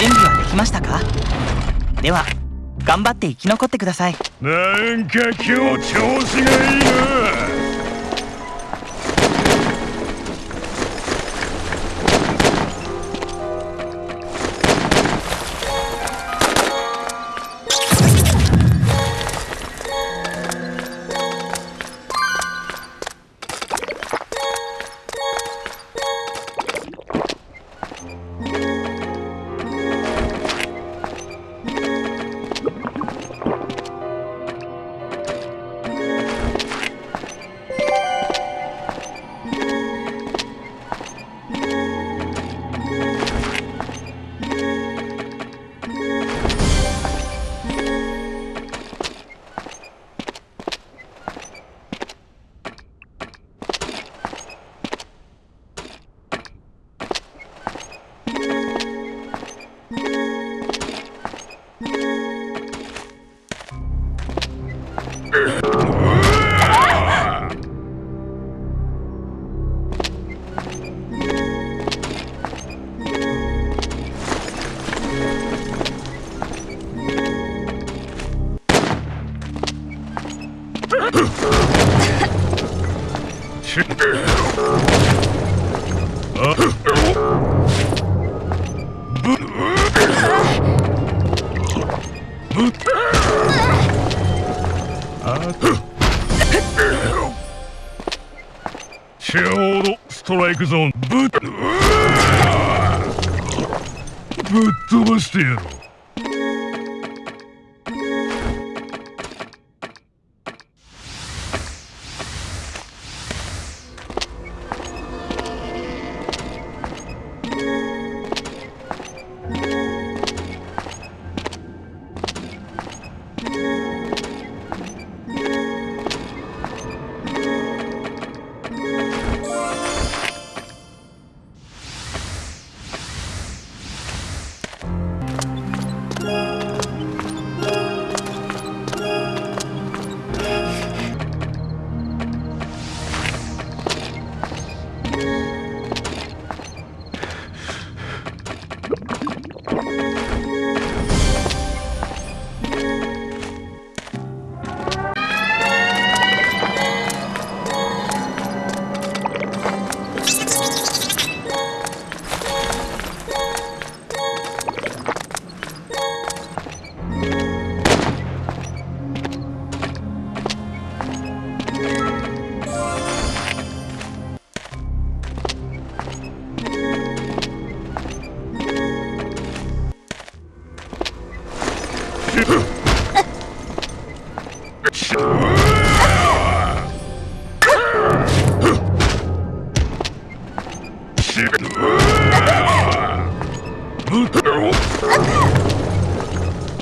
準備はできましたか？では頑張って生き残ってください。なんか今日調子がいいな。ちょうどストライクゾーンぶっぶっ飛ばしてやろう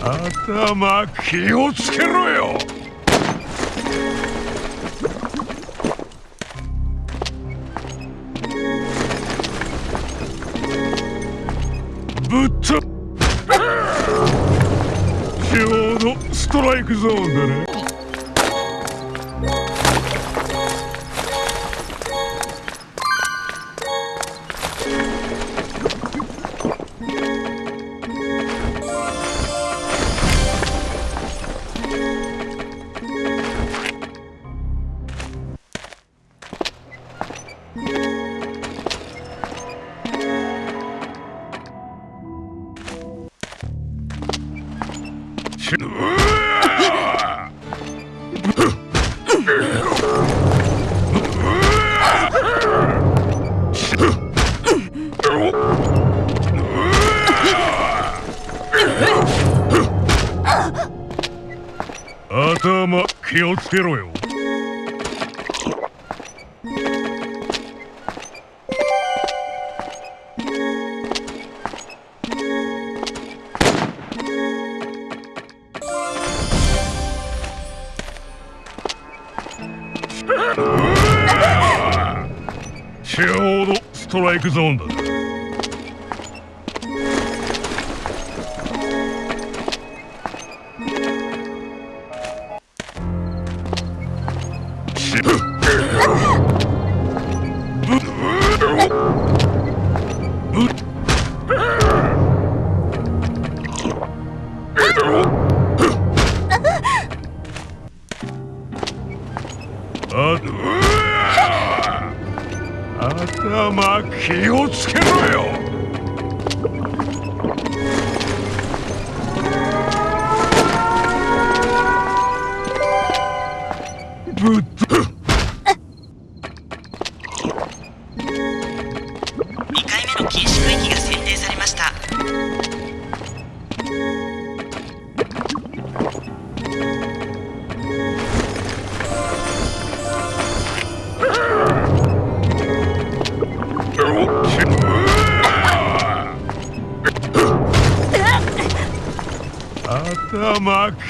頭気をつけろよ。ぶっちゃちょ うどストライクゾーンだね。気をつけろよちょうどストライクゾーンだ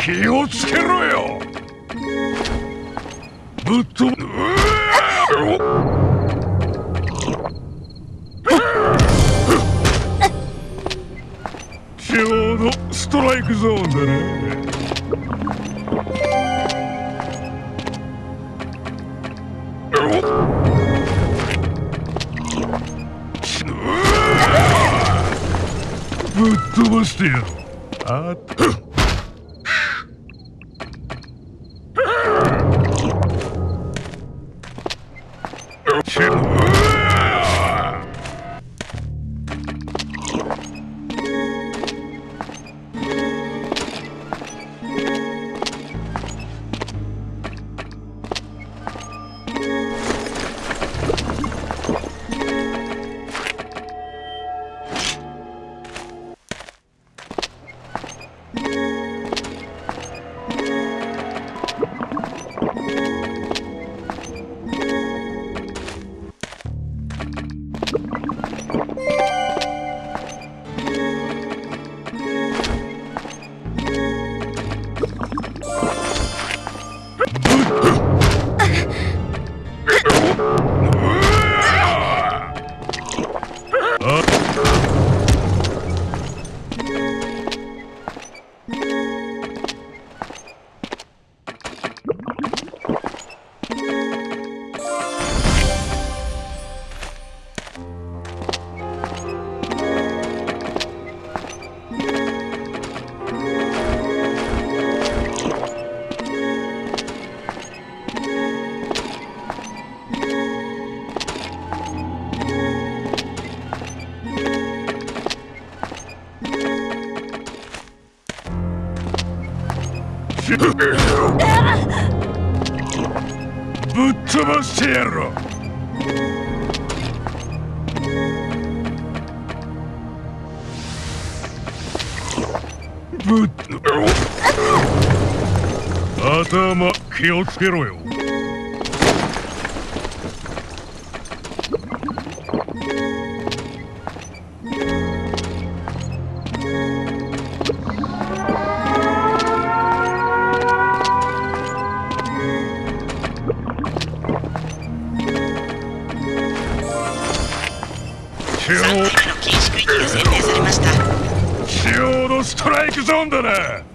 気をつけろよ。ぶっ飛ぶ。ちょうどストライクゾーンだね。ぶっ飛ばしてやろう。あっ。ぶっ飛ばしてやろう頭気をつけろよ3回目の禁止区域が選定されました。ちょうどストライクゾーンだな。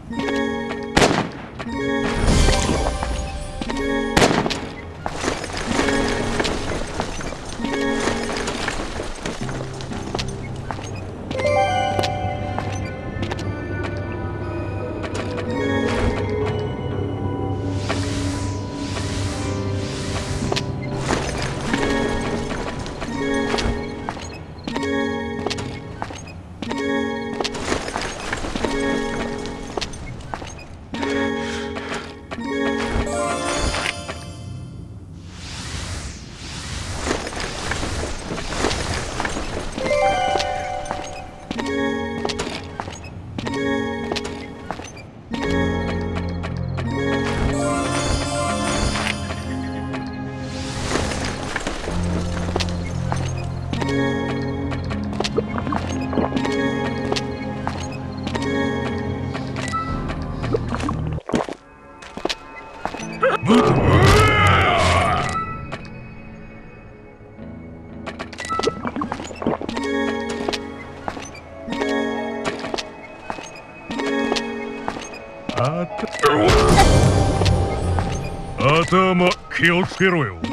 頭気をつけろよ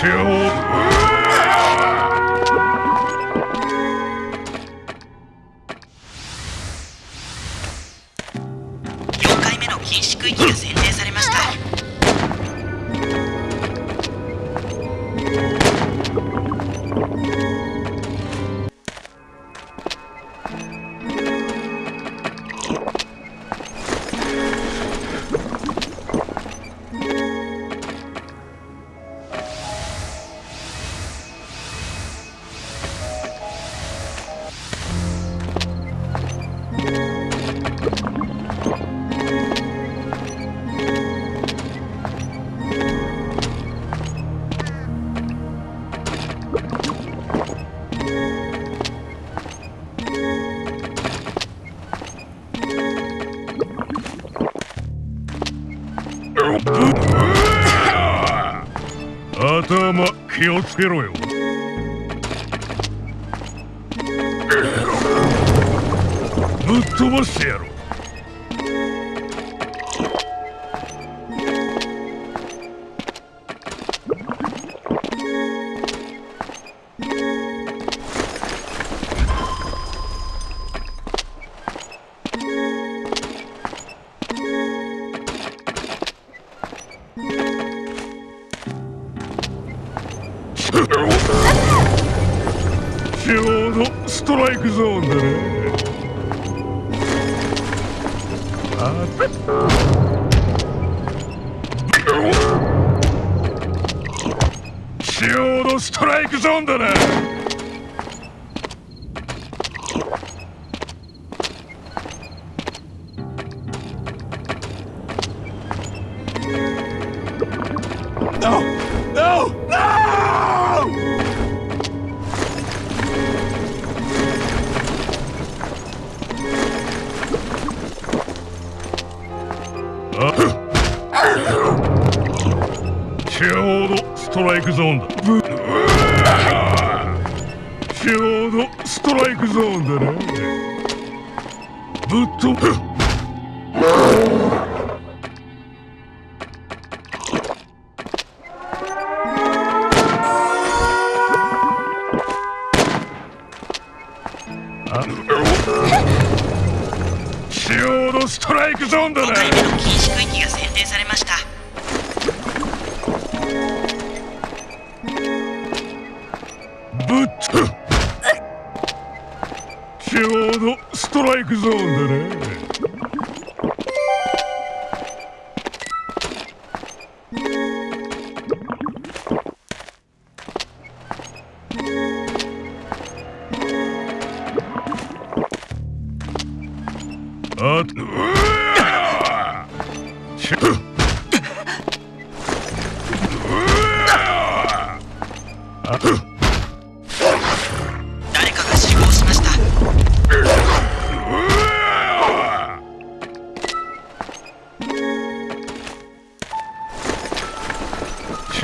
Two. 気をつけろよ。ぶっ飛ばしてやろう。ストライクゾーンだなちょうど。ストライクゾーンだ。ブちょうどストライクゾーンだなぶっ飛ぶ。中央のストライクゾーンだね。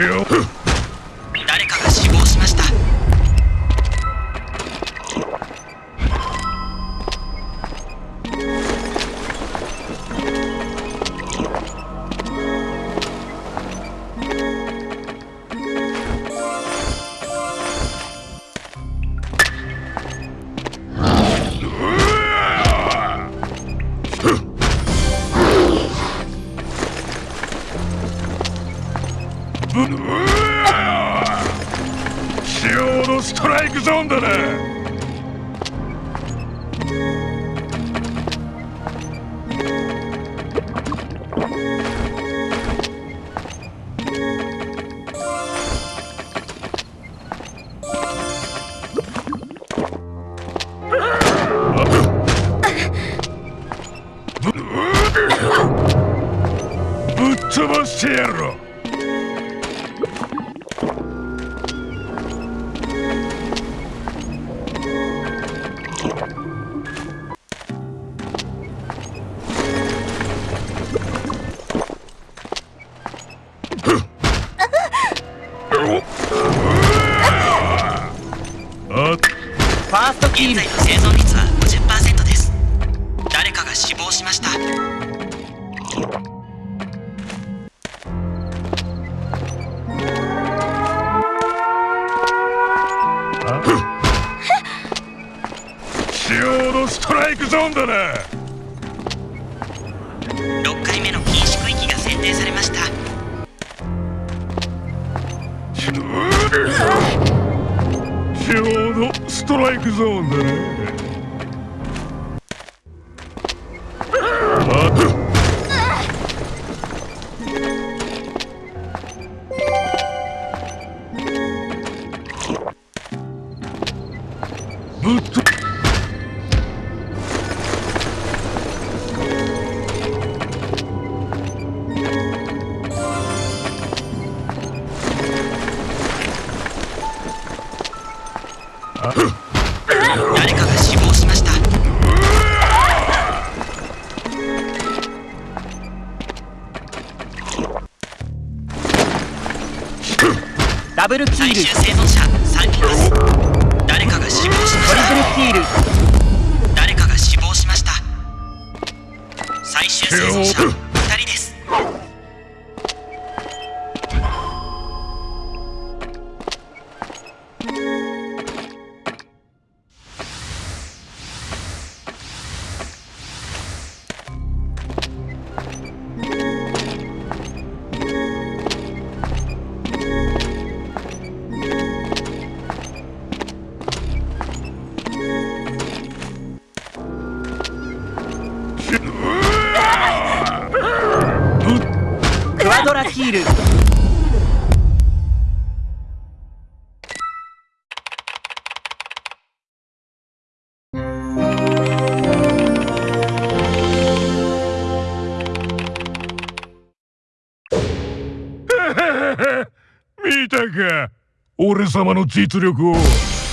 ちちょうど ストライクゾーンだなんだな6回目の禁止区域が選定されました。ちょうどストライクゾーンだね。Uh-huh. ヒール。見たか。俺様の実力を。